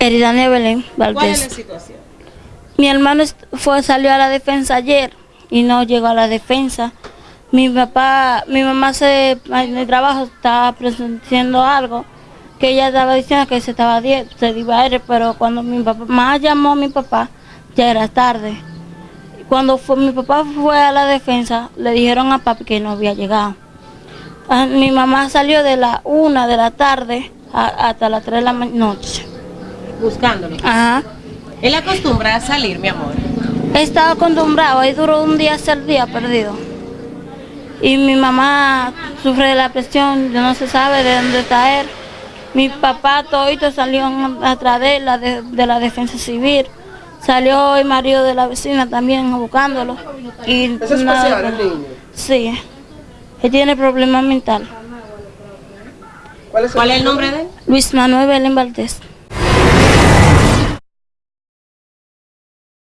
Eridania Belén ¿Cuál es la Valdés. situación? Mi hermano fue, salió a la defensa ayer y no llegó a la defensa. Mi papá, mi mamá se, en el trabajo estaba presentando algo que ella estaba diciendo que se estaba se iba a ir, pero cuando mi papá más llamó a mi papá ya era tarde. Cuando fue, mi papá fue a la defensa, le dijeron a papi que no había llegado. Ah, Mi mamá salió de la una de la tarde a- hasta las tres de la noche. Buscándolo. Ajá. Él acostumbra a salir, mi amor. He estado acostumbrado, ahí duró un día hasta el día perdido. Y mi mamá sufre de la presión, no se sabe de dónde está él. Mi papá todito salió atrás de él, la de, de la defensa civil. Salió el marido de la vecina también buscándolo. Y ¿Es especial el niño? Sí, él tiene problemas mental. ¿Cuál es el, ¿Cuál es el nombre de él? Luis Manuel Belén Valdés.